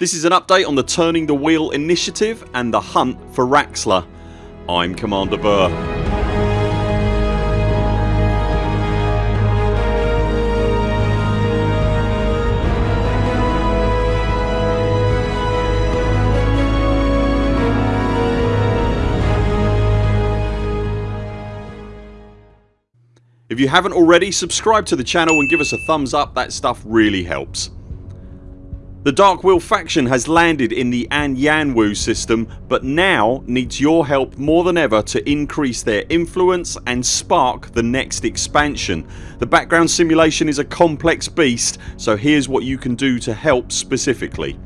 This is an update on the Turning the Wheel initiative and the hunt for Raxxla. I'm Commander Burr. If you haven't already subscribe to the channel and give us a thumbs up that stuff really helps. The Dark Wheel faction has landed in the Anyanwu system but now needs your help more than ever to increase their influence and spark the next expansion. The background simulation is a complex beast so here's what you can do to help specifically.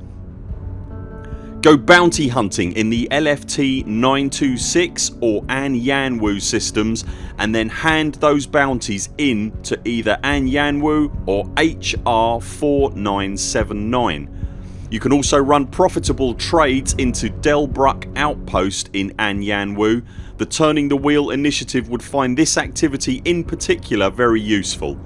Go bounty hunting in the LFT 926 or Anyanwu systems and then hand those bounties in to either Anyanwu or HR 4979. You can also run profitable trades into Delbruck outpost in An Anyanwu. The Turning the Wheel initiative would find this activity in particular very useful.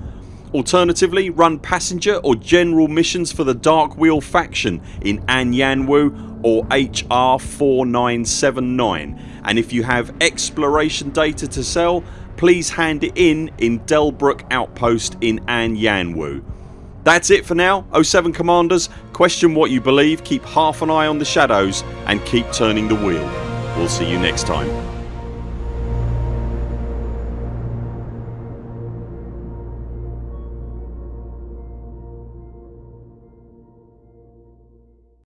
Alternatively run passenger or general missions for the Dark Wheel faction in An Anyanwu or HR 4979 and if you have exploration data to sell please hand it in in Delbruck outpost in An Anyanwu. That's it for now 07 Commanders. Question what you believe, keep half an eye on the shadows and keep turning the wheel. We'll see you next time.